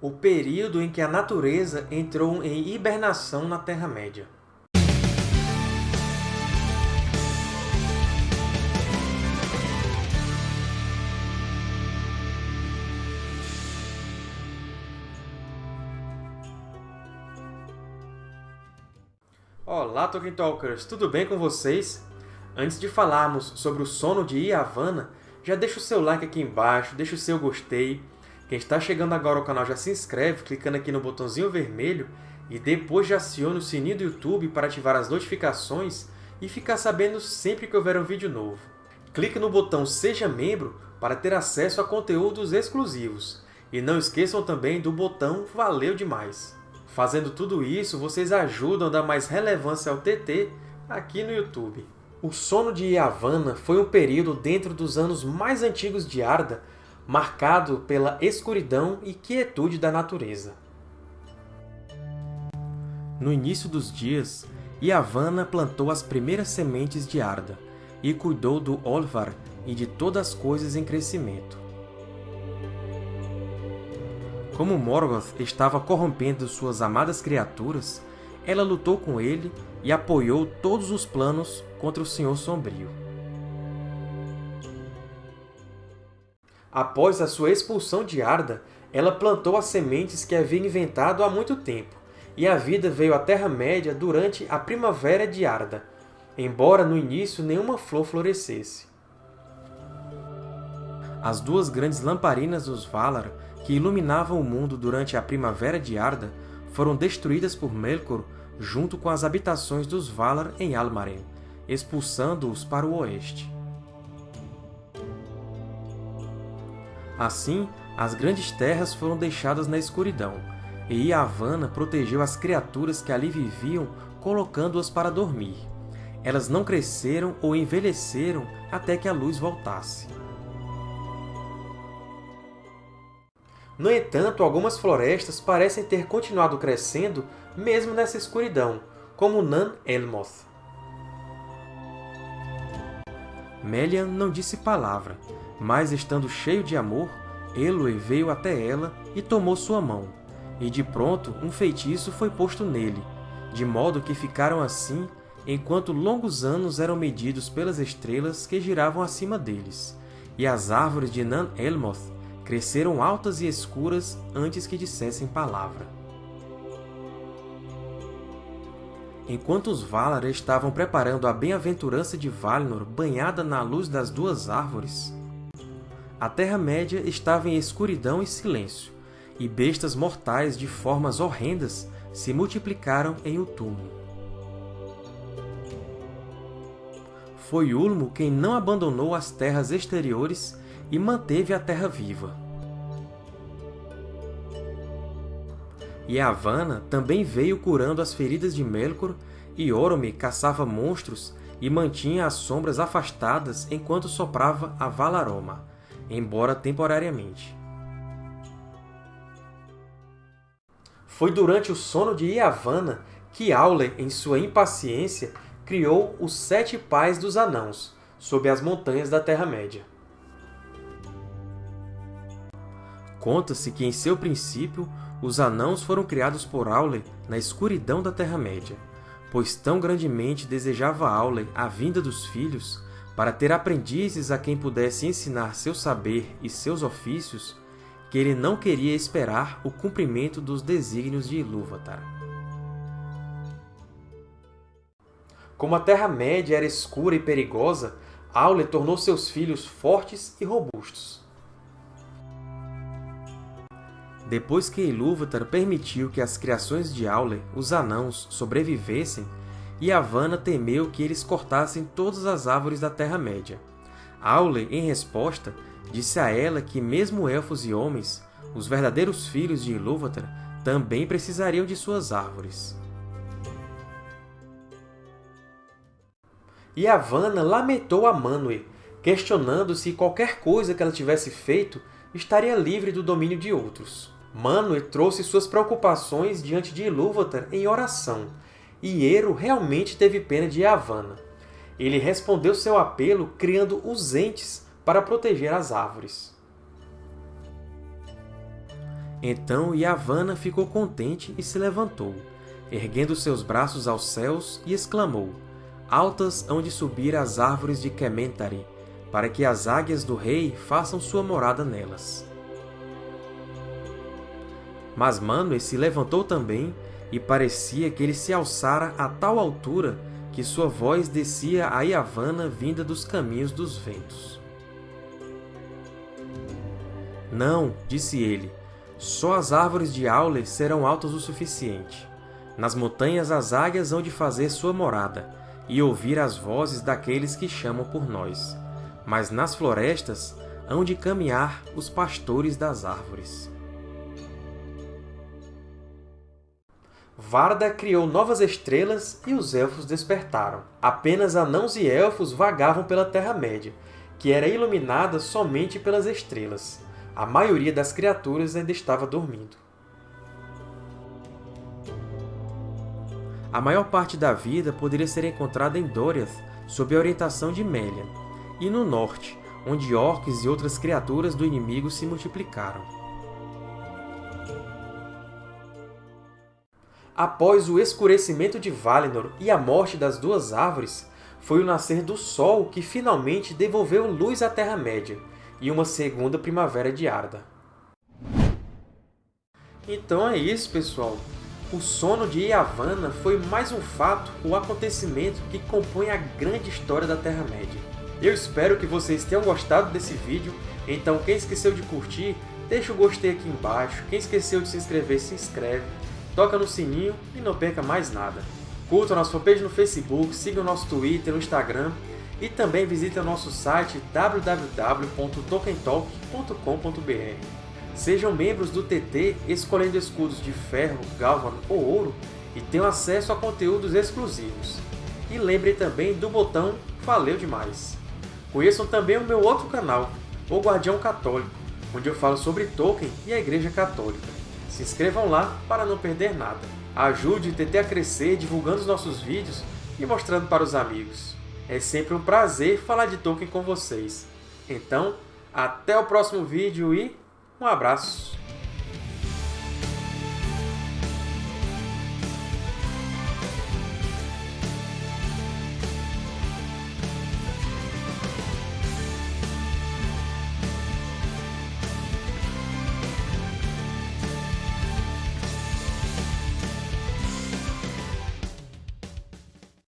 o período em que a natureza entrou em hibernação na Terra-média. Olá, Tolkien Talkers! Tudo bem com vocês? Antes de falarmos sobre o sono de Yavanna, já deixa o seu like aqui embaixo, deixa o seu gostei. Quem está chegando agora ao canal já se inscreve clicando aqui no botãozinho vermelho e depois já aciona o sininho do YouTube para ativar as notificações e ficar sabendo sempre que houver um vídeo novo. Clique no botão Seja Membro para ter acesso a conteúdos exclusivos. E não esqueçam também do botão Valeu Demais! Fazendo tudo isso, vocês ajudam a dar mais relevância ao TT aqui no YouTube. O sono de Yavanna foi um período dentro dos anos mais antigos de Arda, marcado pela escuridão e quietude da natureza. No início dos dias, Yavanna plantou as primeiras sementes de Arda e cuidou do Olvar e de todas as coisas em crescimento. Como Morgoth estava corrompendo suas amadas criaturas, ela lutou com ele e apoiou todos os planos contra o Senhor Sombrio. Após a sua expulsão de Arda, ela plantou as sementes que havia inventado há muito tempo, e a vida veio à Terra-média durante a Primavera de Arda, embora no início nenhuma flor florescesse. As duas grandes lamparinas dos Valar que iluminavam o mundo durante a Primavera de Arda foram destruídas por Melkor junto com as habitações dos Valar em Almaren, expulsando-os para o oeste. Assim, as grandes terras foram deixadas na escuridão, e Yavanna protegeu as criaturas que ali viviam, colocando-as para dormir. Elas não cresceram ou envelheceram até que a luz voltasse. No entanto, algumas florestas parecem ter continuado crescendo mesmo nessa escuridão, como Nan Elmoth. Melian não disse palavra, mas, estando cheio de amor, Elwë veio até ela e tomou sua mão, e de pronto um feitiço foi posto nele, de modo que ficaram assim enquanto longos anos eram medidos pelas estrelas que giravam acima deles, e as árvores de Nan Elmoth cresceram altas e escuras antes que dissessem palavra. Enquanto os Valar estavam preparando a bem-aventurança de Valinor banhada na luz das duas árvores, a Terra-média estava em escuridão e silêncio, e bestas mortais de formas horrendas se multiplicaram em Utumo. Foi Ulmo quem não abandonou as terras exteriores e manteve a Terra viva. E Yavanna também veio curando as feridas de Melkor, e Orome caçava monstros e mantinha as sombras afastadas enquanto soprava a Valaroma, embora temporariamente. Foi durante o sono de Yavanna que Aule, em sua impaciência, criou os Sete Pais dos Anãos, sob as montanhas da Terra-média. Conta-se que, em seu princípio, os Anãos foram criados por Aule na escuridão da Terra-média, pois tão grandemente desejava Aule a vinda dos filhos para ter aprendizes a quem pudesse ensinar seu saber e seus ofícios, que ele não queria esperar o cumprimento dos desígnios de Ilúvatar. Como a Terra-média era escura e perigosa, Aule tornou seus filhos fortes e robustos. Depois que Ilúvatar permitiu que as criações de Aule, os Anãos, sobrevivessem, Yavanna temeu que eles cortassem todas as árvores da Terra-média. Aule, em resposta, disse a ela que mesmo elfos e homens, os verdadeiros filhos de Ilúvatar, também precisariam de suas árvores. Yavanna lamentou a Manwë, questionando se qualquer coisa que ela tivesse feito estaria livre do domínio de outros. Manwë trouxe suas preocupações diante de Ilúvatar em oração, e Ero realmente teve pena de Yavanna. Ele respondeu seu apelo criando os Entes para proteger as árvores. Então Yavanna ficou contente e se levantou, erguendo seus braços aos céus, e exclamou, Altas hão de subir as árvores de Kementari, para que as águias do rei façam sua morada nelas. Mas Manwë se levantou também, e parecia que ele se alçara a tal altura que sua voz descia a Yavanna vinda dos caminhos dos ventos. Não, disse ele, só as árvores de Aule serão altas o suficiente. Nas montanhas as águias hão de fazer sua morada, e ouvir as vozes daqueles que chamam por nós. Mas nas florestas hão de caminhar os pastores das árvores. Varda criou novas estrelas e os Elfos despertaram. Apenas anãos e elfos vagavam pela Terra-média, que era iluminada somente pelas estrelas. A maioria das criaturas ainda estava dormindo. A maior parte da vida poderia ser encontrada em Doriath, sob a orientação de Melian, e no norte, onde orcs e outras criaturas do inimigo se multiplicaram. Após o escurecimento de Valinor e a morte das duas árvores, foi o nascer do Sol que finalmente devolveu luz à Terra-média, e uma segunda primavera de Arda. Então é isso, pessoal! O sono de Yavanna foi mais um fato ou acontecimento que compõe a grande história da Terra-média. Eu espero que vocês tenham gostado desse vídeo, então quem esqueceu de curtir, deixa o gostei aqui embaixo, quem esqueceu de se inscrever, se inscreve, toca no sininho e não perca mais nada. Curta nossa fanpage no Facebook, siga o nosso Twitter, no Instagram e também visite o nosso site www.tokentalk.com.br. Sejam membros do TT escolhendo escudos de ferro, galvano ou ouro e tenham acesso a conteúdos exclusivos. E lembrem também do botão Valeu Demais! Conheçam também o meu outro canal, O Guardião Católico, onde eu falo sobre Tolkien e a Igreja Católica. Se inscrevam lá para não perder nada. Ajude o TT a crescer divulgando os nossos vídeos e mostrando para os amigos. É sempre um prazer falar de Tolkien com vocês. Então, até o próximo vídeo e um abraço!